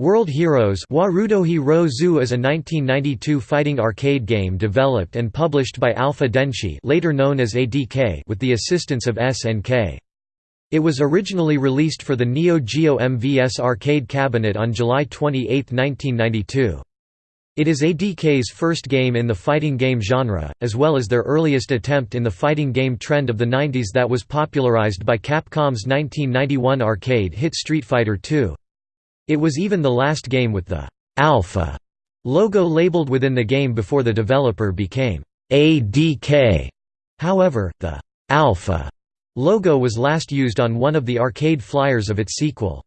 World Heroes Warudohi Ro Zu is a 1992 fighting arcade game developed and published by Alpha Denshi later known as ADK with the assistance of SNK. It was originally released for the Neo Geo MVS arcade cabinet on July 28, 1992. It is ADK's first game in the fighting game genre, as well as their earliest attempt in the fighting game trend of the 90s that was popularized by Capcom's 1991 arcade hit Street Fighter II. It was even the last game with the «Alpha» logo labeled within the game before the developer became ADK. However, the «Alpha» logo was last used on one of the arcade flyers of its sequel.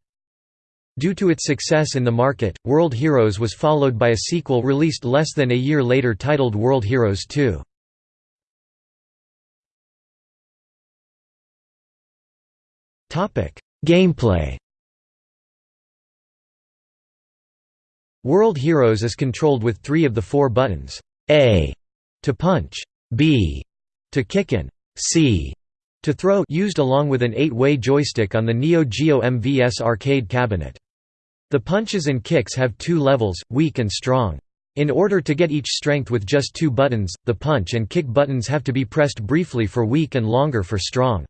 Due to its success in the market, World Heroes was followed by a sequel released less than a year later titled World Heroes 2. Gameplay World Heroes is controlled with three of the four buttons, A to punch, B to kick and C to throw used along with an eight-way joystick on the Neo Geo MVS arcade cabinet. The punches and kicks have two levels, weak and strong. In order to get each strength with just two buttons, the punch and kick buttons have to be pressed briefly for weak and longer for strong.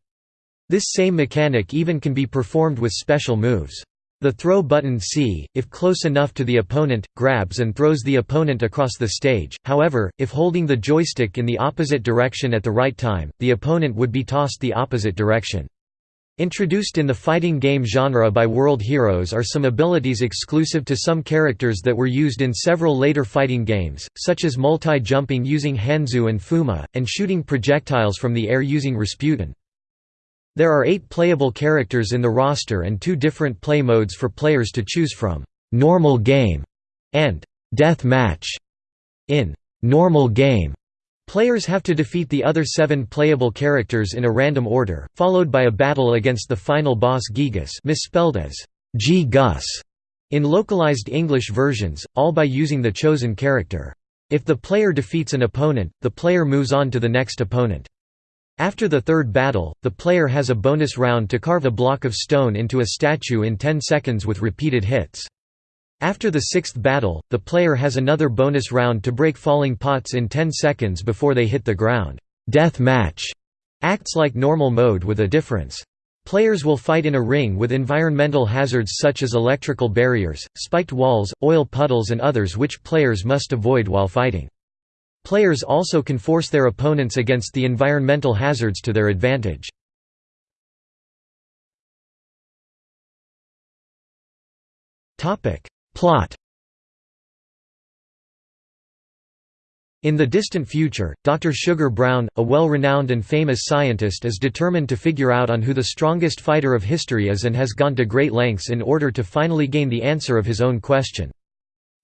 This same mechanic even can be performed with special moves. The throw button C, if close enough to the opponent, grabs and throws the opponent across the stage, however, if holding the joystick in the opposite direction at the right time, the opponent would be tossed the opposite direction. Introduced in the fighting game genre by World Heroes are some abilities exclusive to some characters that were used in several later fighting games, such as multi-jumping using Hanzo and Fuma, and shooting projectiles from the air using Rasputin. There are eight playable characters in the roster and two different play modes for players to choose from, "'Normal Game' and "'Death Match'. In "'Normal Game' Players have to defeat the other seven playable characters in a random order, followed by a battle against the final boss Gigas misspelled as Geegus in localized English versions, all by using the chosen character. If the player defeats an opponent, the player moves on to the next opponent. After the third battle, the player has a bonus round to carve a block of stone into a statue in 10 seconds with repeated hits. After the sixth battle, the player has another bonus round to break falling pots in 10 seconds before they hit the ground. Death match acts like normal mode with a difference. Players will fight in a ring with environmental hazards such as electrical barriers, spiked walls, oil puddles and others which players must avoid while fighting. Players also can force their opponents against the environmental hazards to their advantage. Plot In the distant future, Dr. Sugar Brown, a well-renowned and famous scientist is determined to figure out on who the strongest fighter of history is and has gone to great lengths in order to finally gain the answer of his own question.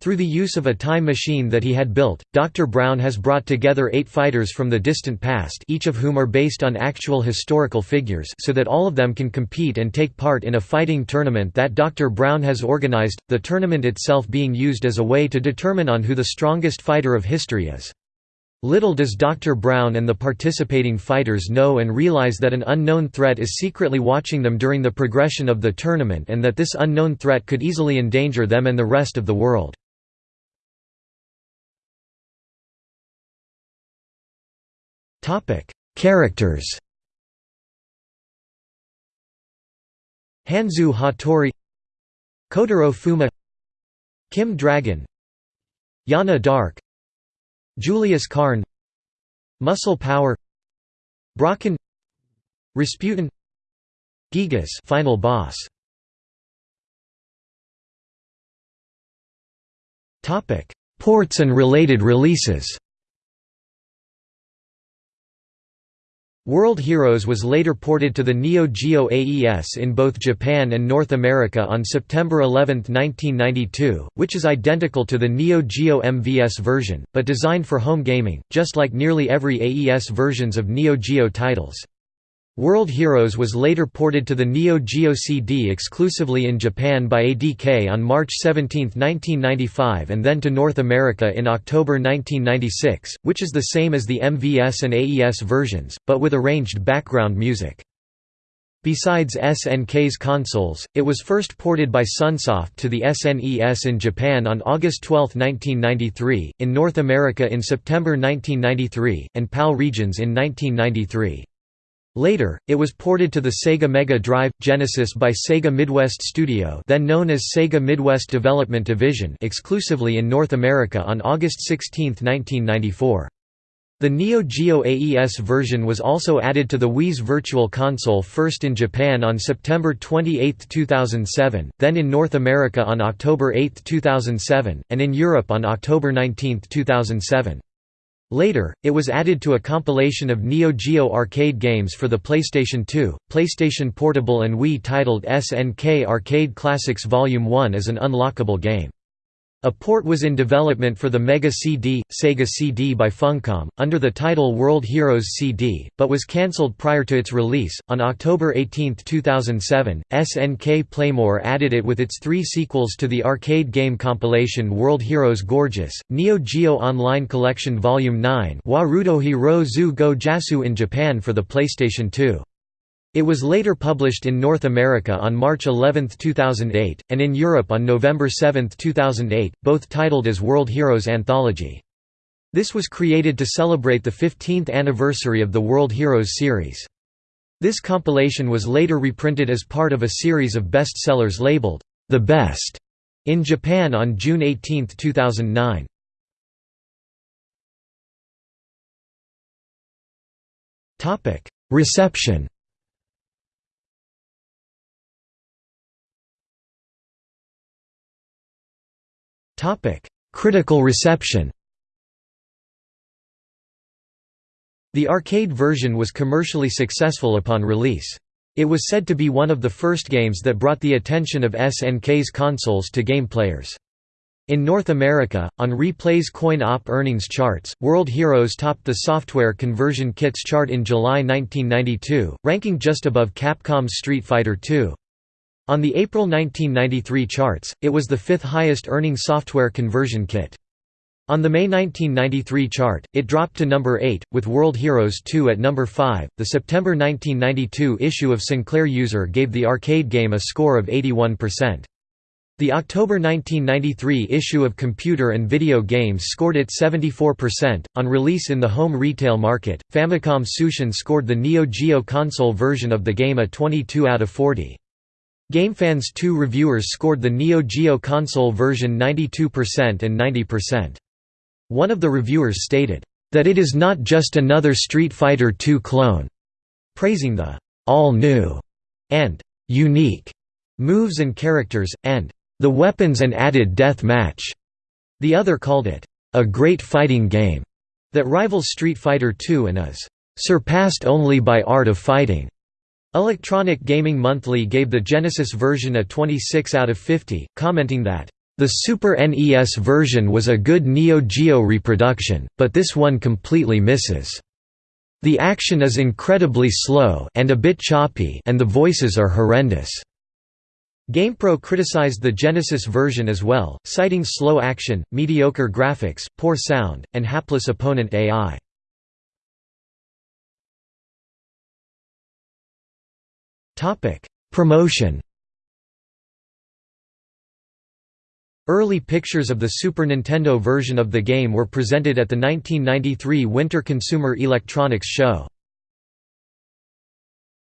Through the use of a time machine that he had built, Dr. Brown has brought together eight fighters from the distant past each of whom are based on actual historical figures so that all of them can compete and take part in a fighting tournament that Dr. Brown has organized, the tournament itself being used as a way to determine on who the strongest fighter of history is. Little does Dr. Brown and the participating fighters know and realize that an unknown threat is secretly watching them during the progression of the tournament and that this unknown threat could easily endanger them and the rest of the world. Topic: Characters. Hanzo Hattori, Kotaro Fuma, Kim Dragon, Yana Dark, Julius Karn, Muscle Power, Brocken, Rasputin, Gigas, final boss. Topic: Ports and related releases. World Heroes was later ported to the Neo Geo AES in both Japan and North America on September 11, 1992, which is identical to the Neo Geo MVS version, but designed for home gaming, just like nearly every AES versions of Neo Geo titles. World Heroes was later ported to the Neo Geo CD exclusively in Japan by ADK on March 17, 1995 and then to North America in October 1996, which is the same as the MVS and AES versions, but with arranged background music. Besides SNK's consoles, it was first ported by Sunsoft to the SNES in Japan on August 12, 1993, in North America in September 1993, and PAL regions in 1993. Later, it was ported to the Sega Mega Drive Genesis by Sega Midwest Studio, then known as Sega Midwest Development Division, exclusively in North America on August 16, 1994. The Neo Geo AES version was also added to the Wii's Virtual Console first in Japan on September 28, 2007, then in North America on October 8, 2007, and in Europe on October 19, 2007. Later, it was added to a compilation of Neo Geo arcade games for the PlayStation 2, PlayStation Portable and Wii titled SNK Arcade Classics Volume 1 as an unlockable game. A port was in development for the Mega CD, Sega CD by Funcom, under the title World Heroes CD, but was cancelled prior to its release. On October 18, 2007, SNK Playmore added it with its three sequels to the arcade game compilation World Heroes Gorgeous, Neo Geo Online Collection Volume 9 Warudohi Ro Zu Go Jasu in Japan for the PlayStation 2. It was later published in North America on March 11, 2008, and in Europe on November 7, 2008, both titled as World Heroes Anthology. This was created to celebrate the 15th anniversary of the World Heroes series. This compilation was later reprinted as part of a series of bestsellers labeled, The Best, in Japan on June 18, 2009. Reception Critical reception The arcade version was commercially successful upon release. It was said to be one of the first games that brought the attention of SNK's consoles to game players. In North America, on Replay's coin-op earnings charts, World Heroes topped the software conversion kits chart in July 1992, ranking just above Capcom's Street Fighter II. On the April 1993 charts, it was the fifth highest earning software conversion kit. On the May 1993 chart, it dropped to number 8, with World Heroes 2 at number 5. The September 1992 issue of Sinclair User gave the arcade game a score of 81%. The October 1993 issue of Computer and Video Games scored it 74%. On release in the home retail market, Famicom Tsushin scored the Neo Geo console version of the game a 22 out of 40. GameFans 2 reviewers scored the Neo Geo console version 92% and 90%. One of the reviewers stated, "...that it is not just another Street Fighter II clone," praising the "...all-new," and "...unique," moves and characters, and "...the weapons and added death match." The other called it, "...a great fighting game," that rivals Street Fighter II and is "...surpassed only by Art of Fighting." Electronic Gaming Monthly gave the Genesis version a 26 out of 50, commenting that, "...the Super NES version was a good Neo Geo reproduction, but this one completely misses. The action is incredibly slow and a bit choppy and the voices are horrendous." GamePro criticized the Genesis version as well, citing slow action, mediocre graphics, poor sound, and hapless opponent AI. Topic: Promotion. Early pictures of the Super Nintendo version of the game were presented at the 1993 Winter Consumer Electronics Show.